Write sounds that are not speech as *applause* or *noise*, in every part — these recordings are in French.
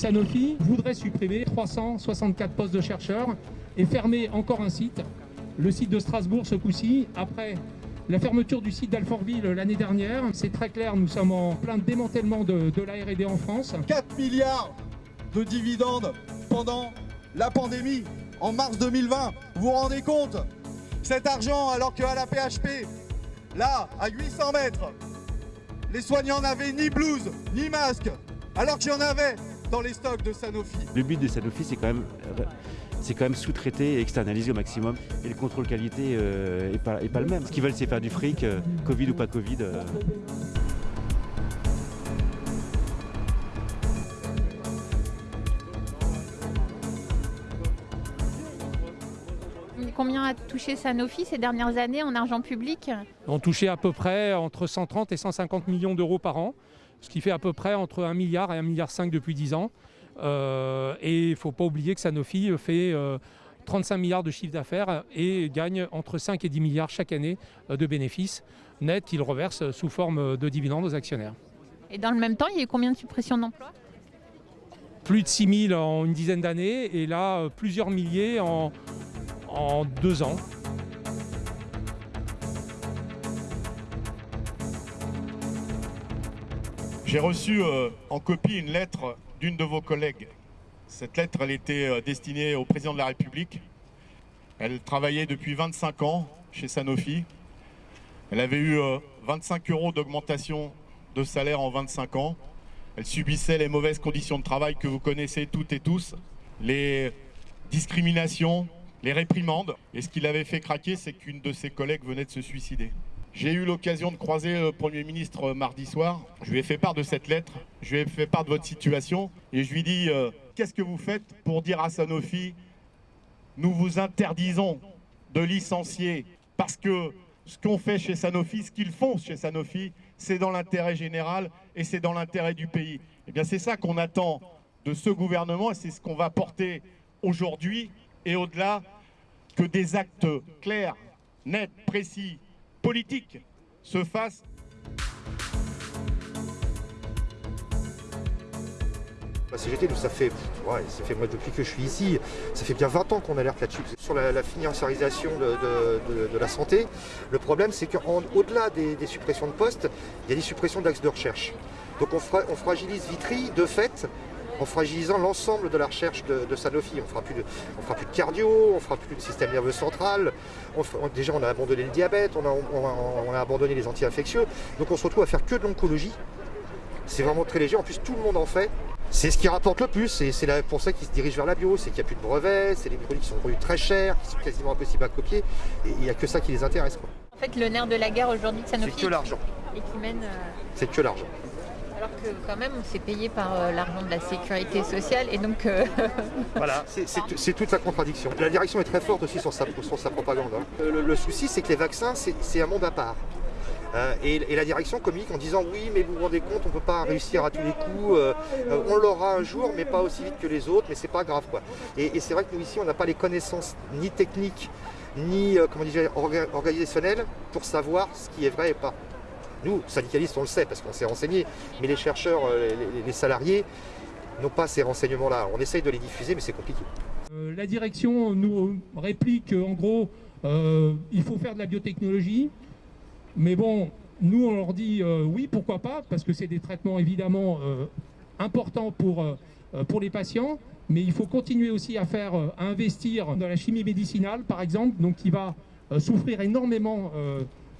Sanofi voudrait supprimer 364 postes de chercheurs et fermer encore un site, le site de Strasbourg ce coup-ci, après la fermeture du site d'Alfortville l'année dernière. C'est très clair, nous sommes en plein démantèlement de, de la R&D en France. 4 milliards de dividendes pendant la pandémie en mars 2020. Vous vous rendez compte? Cet argent, alors qu'à la PHP, là, à 800 mètres, les soignants n'avaient ni blouse, ni masque, alors qu'il y en avait dans les stocks de Sanofi. Le but de Sanofi, c'est quand même, c'est quand même sous-traiter et externaliser au maximum. Et le contrôle qualité euh, est, pas, pas le même. Ce qu'ils veulent, c'est faire du fric, euh, Covid ou pas Covid. euh. Combien a touché Sanofi ces dernières années en argent public On touchait à peu près entre 130 et 150 millions d'euros par an, ce qui fait à peu près entre 1 milliard et 1 milliard 5 depuis 10 ans. Euh, et il ne faut pas oublier que Sanofi fait euh, 35 milliards de chiffre d'affaires et gagne entre 5 et 10 milliards chaque année euh, de bénéfices nets qu'il reverse sous forme de dividendes aux actionnaires. Et dans le même temps, il y a eu combien de suppressions d'emplois? Plus de 6 000 en une dizaine d'années et là, euh, plusieurs milliers en, en deux ans. J'ai reçu euh, en copie une lettre d'une de vos collègues. Cette lettre, elle était euh, destinée au président de la République. Elle travaillait depuis 25 ans chez Sanofi. Elle avait eu euh, 25 euros d'augmentation de salaire en 25 ans. Elle subissait les mauvaises conditions de travail que vous connaissez toutes et tous, les discriminations, les réprimandes. Et ce qui l'avait fait craquer, c'est qu'une de ses collègues venait de se suicider. J'ai eu l'occasion de croiser le Premier ministre mardi soir. Je lui ai fait part de cette lettre, je lui ai fait part de votre situation et je lui ai dit euh, Qu'est-ce que vous faites pour dire à Sanofi Nous vous interdisons de licencier parce que ce qu'on fait chez Sanofi, ce qu'ils font chez Sanofi, c'est dans l'intérêt général et c'est dans l'intérêt du pays. Eh bien, c'est ça qu'on attend de ce gouvernement et c'est ce qu'on va porter aujourd'hui et au-delà que des actes clairs, nets, précis, politiques se fassent La CGT, nous, ça fait, ouais, ça fait moi depuis que je suis ici, ça fait bien 20 ans qu'on alerte là-dessus. Sur la, financiarisation de, la santé, le problème c'est qu'au-delà des, des suppressions de postes, il y a des suppressions d'axes de recherche. Donc on, on fragilise Vitry de fait en fragilisant l'ensemble de la recherche de, de Sanofi. On fera plus de, on fera plus de cardio, on fera plus de système nerveux central. On déjà on a abandonné le diabète, on a, on a- on a abandonné les anti-infectieux. Donc on se retrouve à faire que de l'oncologie. C'est vraiment très léger. En plus, tout le monde en fait. C'est ce qui rapporte le plus. Et c'est pour ça qu'ils se dirigent vers la bio. C'est qu'il n'y a plus de brevets, c'est des produits qui sont vendus très chers, qui sont quasiment impossibles à copier. Et il n'y a que ça qui les intéresse. quoi. En fait, le nerf de la guerre aujourd'hui de C'est Sanofi que l'argent. et qui mène. euh, C'est que l'argent. Alors que quand même, c'est payé par euh, l'argent de la sécurité sociale et donc. euh, *laughs* Voilà, c'est- toute la contradiction. La direction est très forte aussi sur sa, sur sa propagande. hein. Le, le souci, c'est que les vaccins, c'est un monde à part. Euh, et, la direction communique en disant oui, mais vous vous rendez compte, on ne peut pas réussir à tous les coups, euh, euh, on l'aura un jour, mais pas aussi vite que les autres, mais c'est pas grave. quoi. Et, c'est vrai que nous ici, on n'a pas les connaissances ni techniques, ni euh, comment organisationnelles pour savoir ce qui est vrai et pas. Nous, syndicalistes, on le sait parce qu'on s'est renseigné, mais les chercheurs, euh, les- salariés, n'ont pas ces renseignements-là. On essaye de les diffuser, mais c'est compliqué. Euh, la direction nous réplique en gros, euh, il faut faire de la biotechnologie, mais bon, nous on leur dit oui, pourquoi pas, parce que c'est des traitements évidemment importants pour, pour les patients, mais il faut continuer aussi à faire, à investir dans la chimie médicinale par exemple, donc qui va souffrir énormément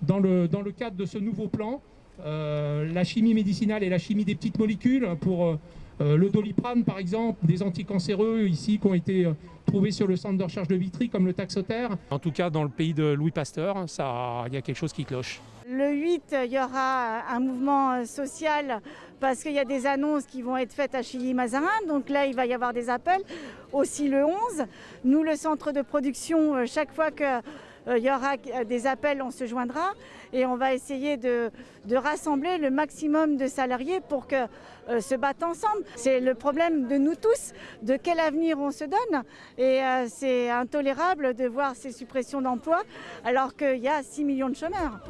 dans, le, dans le cadre de ce nouveau plan. Euh, la chimie médicinale et la chimie des petites molécules pour euh, euh, le doliprane, par exemple, des anticancéreux ici qui ont été euh, trouvés sur le centre de recherche de Vitry, comme le taxotère. En tout cas, dans le pays de Louis Pasteur, ça, il y a quelque chose qui cloche. Le 8, il y aura un mouvement social parce qu'il y a des annonces qui vont être faites à Chilly-Mazarin. Donc là, il va y avoir des appels. Aussi le 11, nous, le centre de production, chaque fois qu'il y aura euh, des appels, on se joindra et on va essayer de, de rassembler le maximum de salariés pour que euh, se battent ensemble. C'est le problème de nous tous, de quel avenir on se donne. Et euh, c'est intolérable de voir ces suppressions d'emplois alors qu'il y a 6 millions de chômeurs.